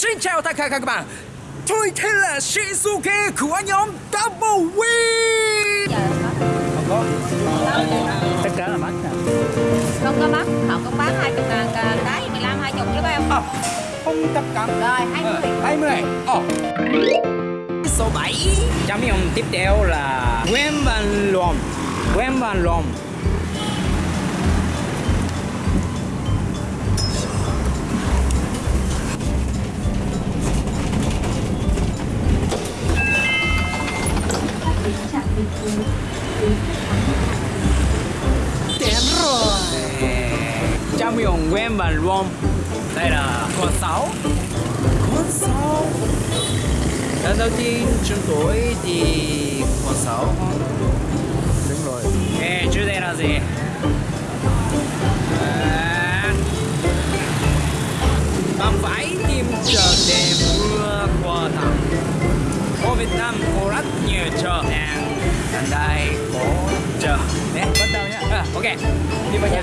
Xin chào tất cả các bạn. Tôi tên là Shinsuke của nhóm Double Win. Tất cả là mắc nè. Không có mắc họ cũng bán hai chục ngàn cả cái 15 hai chục chứ phải không? À, Không tất cả rồi hai mươi. 20 Ồ Số 7 Chấm dùng tiếp theo là Quen Van Lom Quen Van Lom Đến rồi Chấm dùng Quen Van Lom Đây là con 6 Con 6 Lần đầu tiên chúng tôi đi con 6 đúng rồi. Ê, trước đây là gì? À, bạn phải tìm chờ để vừa qua thẳng. Ở Việt Nam có rất nhiều chợ hàng Ở đây có chợ Nè, bắt đầu nhá à, ok Đi vào nhà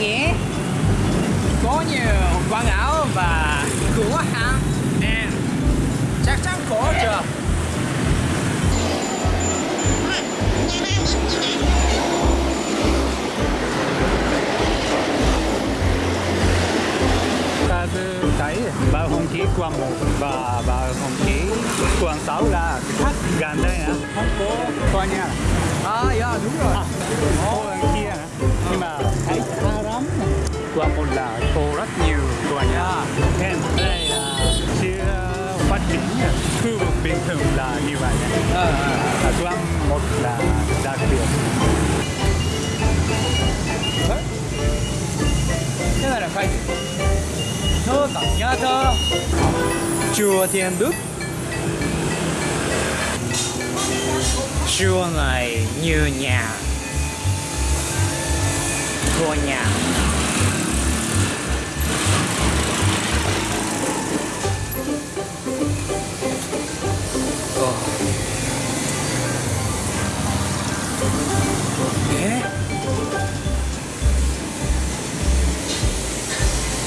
Nhé Có nhiều quảng áo và cửa hàng Nè Chắc chắn có chưa? Ta thấy bầu không khí quận một và bầu không khí quận sáu là khác gần đây nè không có tòa nhà À, dạ đúng rồi. À, kia nhưng mà thấy xa lắm quận một là có rất nhiều tòa nhà nên đây là chưa phát triển khu vực bình thường là như vậy ờ, ờ. à, quận một là đặc biệt. Cái này là gì? Thơ tặng nhà thơ. Chùa Thiên Đức. Chùa này như nhà Của nhà. Ồ. Ế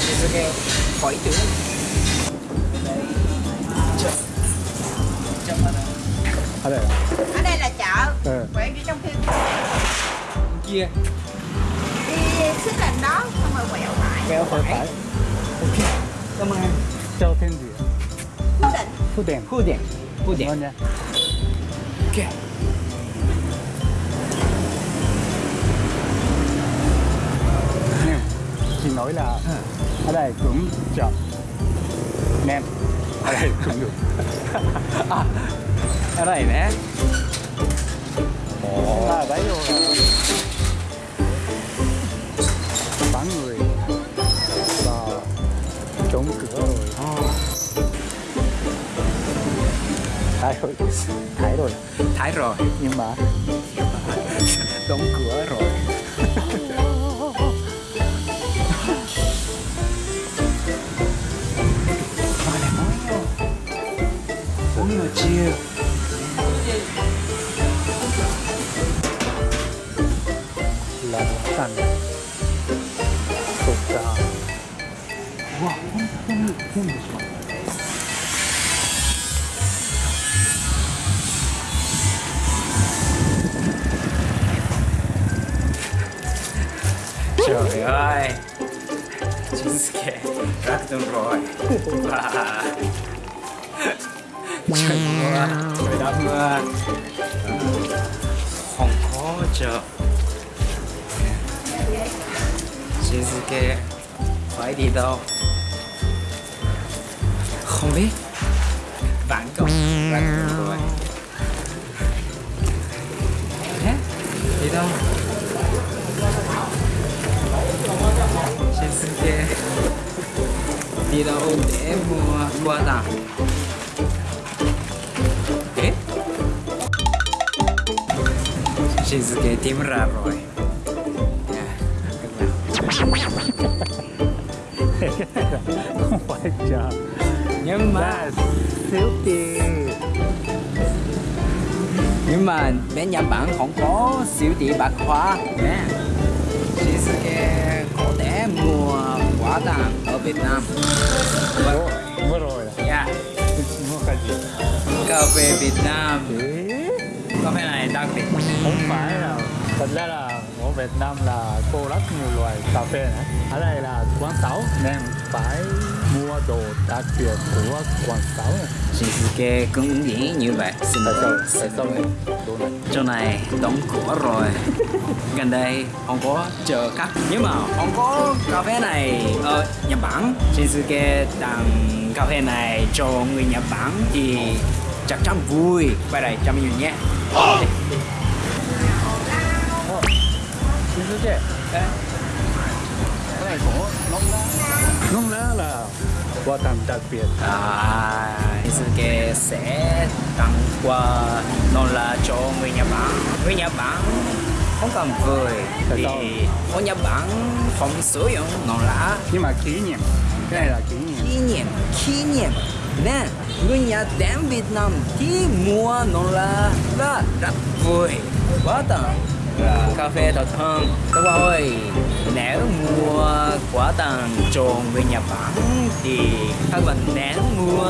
Suzuki khỏi tưởng. Chậm chậm ở đây. Ở đây là chợ. Ừ. quẹo như trong phim. Kia xích lên đó xong rồi quẹo phải. Kéo phải phải. Ok cảm ơn em. Cho thêm gì cố định. Thu tiền khu điện khu ngon nha. Ok. Nhưng chị nói là ở đây cũng chợ. Nem ở đây cũng được. À ở đây nè. À đấy rồi thấy rồi. Thấy rồi. Thái rồi. Nhưng mà đóng cửa rồi. Bốn giờ chiều là tành tục ra Wow, không, không, không được Trời ơi. Shinsuke Rắc tương rồi. Và Trời mưa Trời đã mưa Không có chờ Shinsuke, Phải đi đâu? Không biết. Vãn cậu Rắc tương rồi. Đi đâu? Shinsuke đi đâu để mua quà tặng Ế Shinsuke tìm ra rồi. Oh my god Nhưng mà that's filthy Nhưng mà bên Nhật Bản không có siêu thị bạc hóa nè Shinsuke có thể mua quà tặng ở Việt Nam. Vừa rồi là Dạ. Mua cái gì? Cà phê Việt Nam. Cà phê này đặc biệt không phải là thật ra là ở Việt Nam là có rất nhiều loại cà phê nữa ở đây là quán sáu nên phải đồ đặc biệt của quán sáu này. Shinsuke cũng nghĩ như vậy. Xin tại sao? lỗi. Tại sao đồ này? Chỗ này đóng cửa rồi. Gần đây không có chờ khách Nhưng mà không có cà phê này ở Nhật Bản Shinsuke tặng cà phê này cho người Nhật Bản Thì chắc chắn vui. Quay đây cho mình nhé. Shinsuke Ê, cái này có nông lá nông lá là quà tặng đặc biệt. À, Shinsuke sẽ tặng quà non là cho người Nhật Bản. Người Nhật Bản không cần vui Tại Vì ở Nhật Bản không sử dụng non lá nhưng mà kỷ niệm cái này là kỷ niệm. Kỷ niệm kỷ niệm. Nên người Nhật đến Việt Nam thì mua non lá là rất vui. Quá tặng cà phê thật hơn. Các bạn ơi nếu mua quả tàng tròn về Nhật Bản thì các bạn nên mua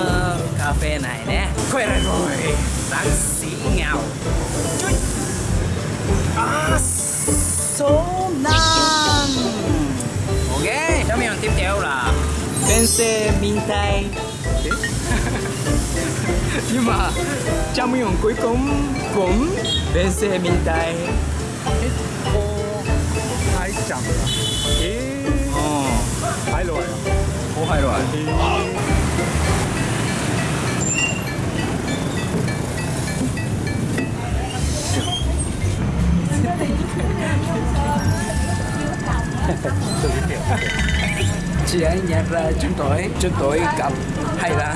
cà phê này nhé quên rồi bác sĩ nghèo. Chui. à, số năm. Ok trong mình tiếp theo là Bense Mintai nhưng mà trong miệng cuối cùng cũng Bense Mintai có hai chị ấy nhận ra chúng tôi chúng tôi gặp hay là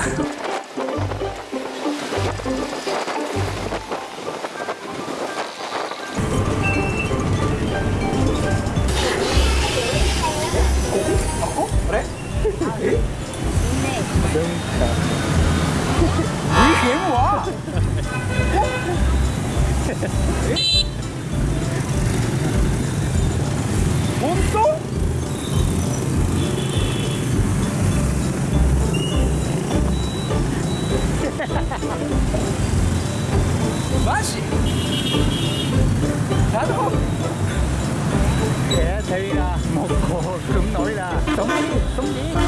một cô cứng nổi là sống đi sống đi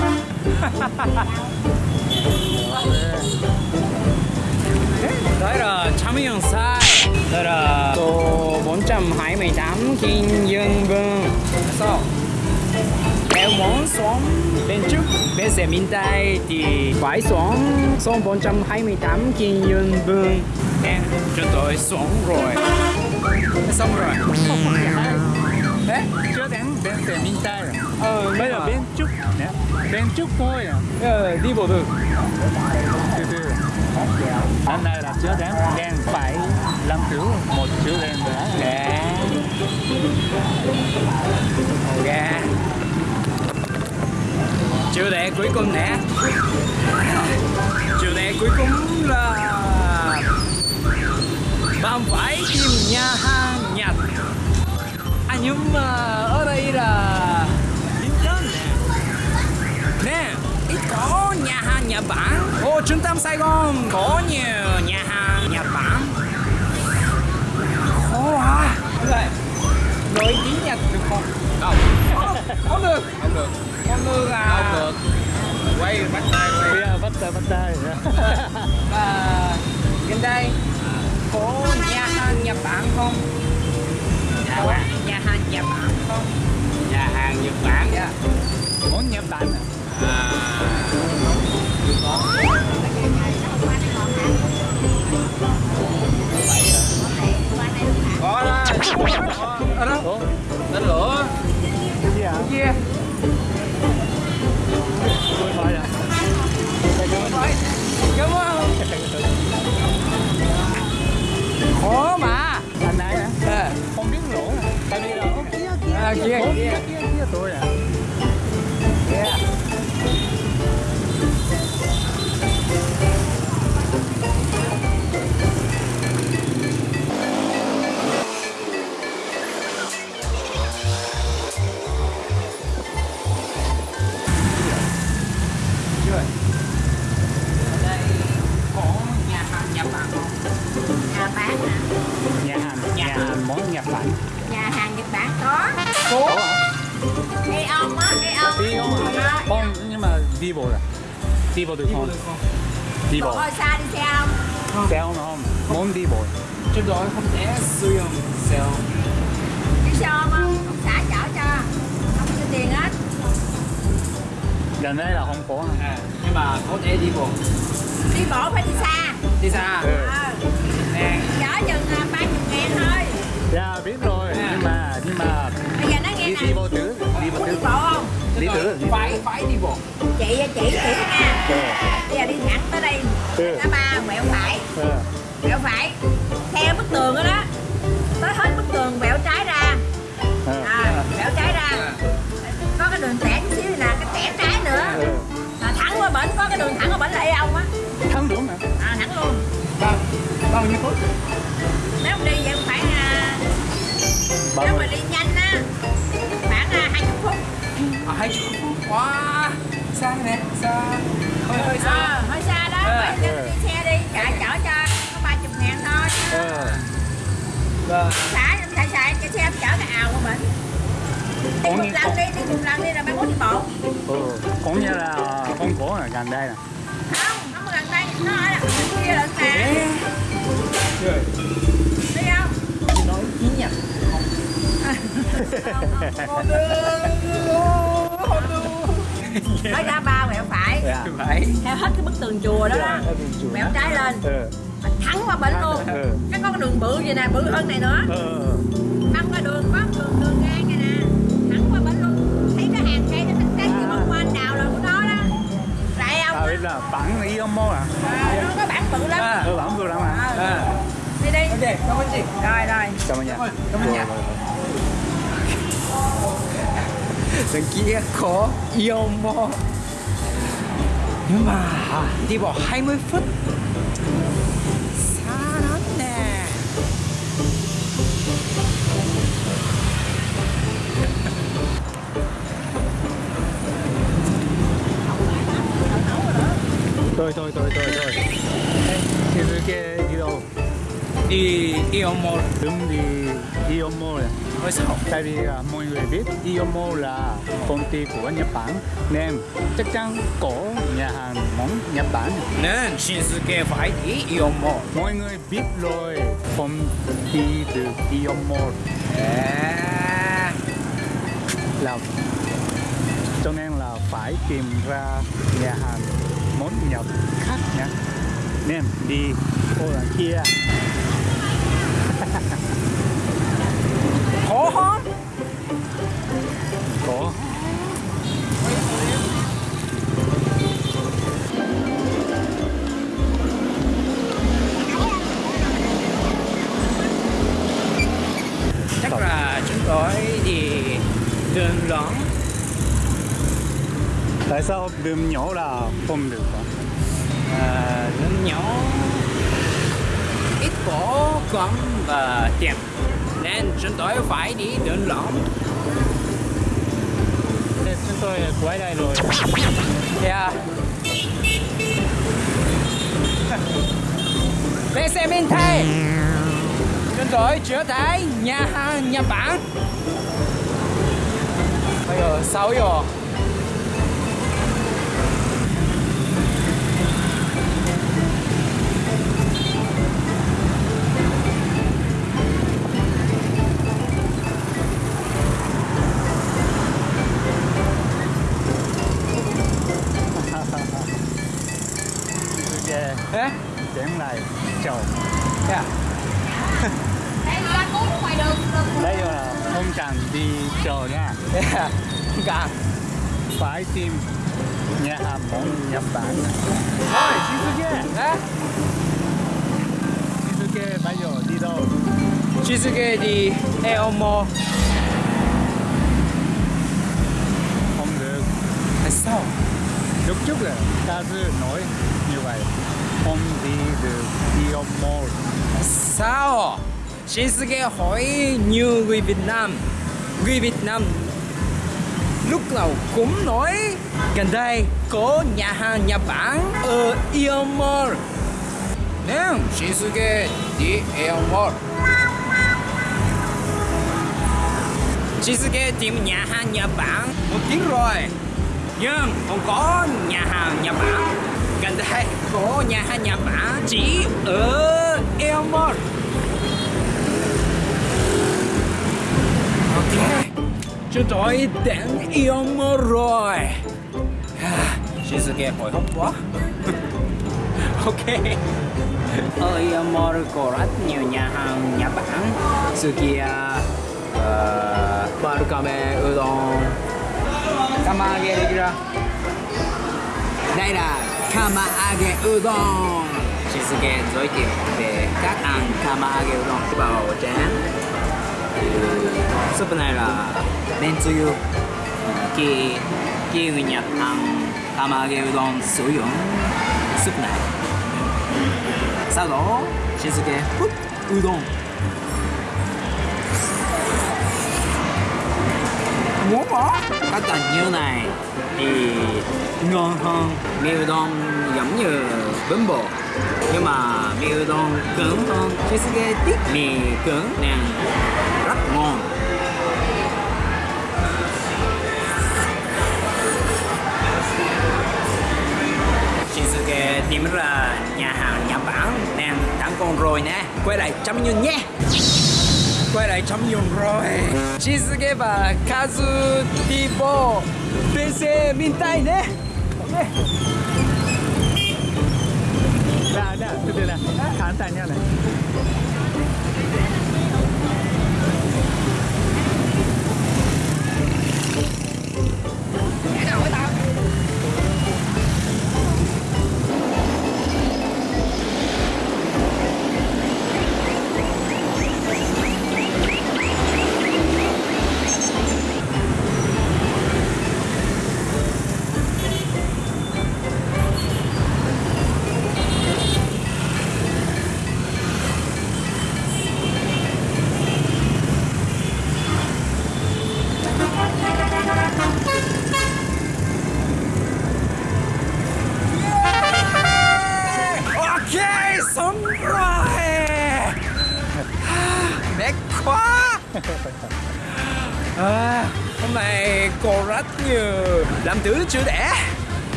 đó là trăm yên sai. Đó là tổ bốn trăm hai mươi tám kim dương vương sao? Em muốn xóm bên trước bên xe bên tay thì phải song song bốn trăm hai mươi tám kim dương vương em cho tôi xuống rồi. Xong rồi. Ừ. Đấy, chưa đến bên xe minh tay rồi ờ, bây giờ bên trước nè bên trước thôi à? Ờ, đi bộ được từ từ. Năm nay là chưa đến đen phải làm cứu một chữ đen nữa. Nè Ok Chủ đề cuối cùng nè. Chủ đề cuối cùng là Bạn phải tìm nhà hàng Nhật À nhưng mà ờ, ở đây là Lincoln nè Nè, ít có nhà hàng Nhật Bản Ô trung tâm Sài Gòn. Có nhiều nhà Nhật Bản. Không? Nhà hàng Nhật Bản? Dạ. Món nhật bản À? Có đó. Có đó. Ủa? Tên lửa. Cái gì à Kia à, kia kia. kia à đây có nhà hàng Nhật Bản nhà bán nhà hàng nhà hàng món Nhật Bản nhà hàng nhật bản có Hả ê ông á ê ông. Đi không à không nhưng mà đi bộ là đi bộ được không? đi bộ. Xa đi xe không. Xe không không? Muốn đi bộ. Trên đó không thể sử dụng xe không? đi xe ôm không? Ông xã chở cho. Không có tiền hết. Gần đây là không có À, nhưng mà có thể đi bộ. đi bộ phải đi xa. Đi xa. Ừ. ờ Nè. chở chừng à, ba chục ngàn thôi. Dạ biết rồi đi bộ tứ đi đi tứ. Bộ không? Đi đi Phải phải đi bộ. chị chỉ chỉ nha. Ừ. Bây giờ đi thẳng tới đây. Ừ. ngã ba quẹo phải. Ừ. Quẹo phải. Theo bức tường đó đó. Tới hết bức tường quẹo trái ra. Ừ. À, quẹo trái ra. Có cái đường tẻ chút xíu là cái tẻ trái nữa. Ừ. À, thẳng qua bển có cái đường thẳng qua bển là ông á. Thắng đúng hả? À, thẳng luôn. Bao bao nhiêu phút? nếu mà đi vậy phải à, nếu mà đi nhanh á À, chục phút. Wow. Xa nè, xa. Hơi hơi xa. à, hơi xa đó À. phải cho đi xe đi chạy chở cho có ba chục ngàn thôi ừ Vâng. xả xài cho xe chở cái ào qua bển đi một lần đi đi một lần đi rồi mai mốt đi bộ ừ cũng như là không có ở gần đây nè không không có gần đây nó ở là bên kia lận mà Ê. Rồi. đi không Chị nói tiếng Nhật. Nói ra ba quẹo phải. Dạ. Phải. theo hết cái bức tường chùa đó đó. Quẹo trái lên. Ừ. Thẳng qua bển luôn. Ừ. Cái có cái đường bự vậy nè bự hơn này nữa. Ừ. Băng qua đường có đường đường ngang này nè. Thẳng qua bển luôn. Thấy cái hàng cây nó thích cái gì bông hoa anh đào là của nó đó. Lại à ông biết là bản y ông mô à? À, nó có bản bự lắm. À. ừ bản vừa lắm à? À. đi đi. Ok, cảm ơn chị. rồi rồi. Cảm ơn nha. Cảm ơn nha. Có yêu mô. Nhưng mà đi bộ 20 phút. Xa lắm nè. thôi thôi thôi thôi thôi thì cái kia đi đâu Đi yêu mô đúng đi Iomo này hơi sao? tại vì à, mọi người biết Iomo là công ty của Nhật Bản nên chắc chắn có nhà hàng món Nhật Bản Nên Shinsuke phải đi mô. mọi người biết rồi không đi được Iomo À. là cho nên là phải tìm ra nhà hàng món Nhật khác nhé nên đi ô là kia Không? có Chắc là chúng tôi đi đường lớn tại sao đường nhỏ là không được hả? à, đường nhỏ ít có con và tiền nên chúng tôi phải đi đường Thế chúng tôi quay đây rồi. Yeah. Về xe bên thay Chúng tôi trở thấy nhà hàng Nhật Bản Bây giờ sao rồi tháng này trầu yeah. đây là không cần đi chờ nha. Dạ, yeah. cần phải tìm nhà hàng món nhật bản. Thôi shizuke. Hả? Shizuke bây giờ đi đâu? Shizuke đi eomo. Không được. Tại sao? Chút chút là ta nói như vậy đi được yêu mall sao? Shinsuke hỏi như người Việt Nam. Người Việt Nam lúc nào cũng nói, gần đây có nhà hàng Nhật Bản ở Iomall nên Shinsuke đi Iomall Shinsuke tìm nhà hàng Nhật Bản một tiếng rồi. Nhưng không có nhà hàng Nhật Bản gần đây có nhà hàng Nhật chỉ ở Iomall Ok Chúng tôi đến Iomall rồi. À, Shizuke hồi hộp quá. Ok. Ở Iomall có rất nhiều nhà hàng Nhật Bản Sukiya uh, à, ờ, Barukame Udon. Kamage Regira Đây là Kamage Udon Shinsuke giới thiệu về các ăn Kamage Udon vào chén súp này là men tsuyu khi khi người Nhật ăn kamage udon sử dụng súp này sau đó Shinsuke hút udon muốn bỏ các cần như này thì ngon hơn. Mì udon giống như bún bò, nhưng mà mì udon cứng hơn. Shinsuke thích mì cứng nên rất ngon. Shinsuke tìm ra nhà hàng Nhật Bản nên đang con rồi nè. Quay lại trăm nhung nhé. Quay lại trăm nhung rồi. Shinsuke và Kazu Tibo bộ bên xe miền Tây nhé ok đã đã từ từ nào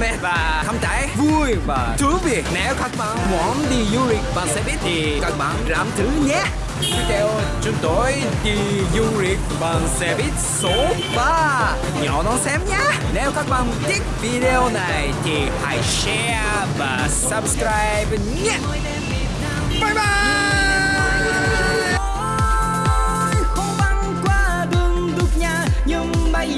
mệt và không trái vui và thú vị nếu các bạn muốn đi du lịch bằng xe buýt thì các bạn làm thử nhé. Video chúng tôi đi du lịch bằng xe buýt số 3 nhỏ nó xem nhé. Nếu các bạn thích video này thì hãy share và subscribe nhé. Bye bye. Nhưng bây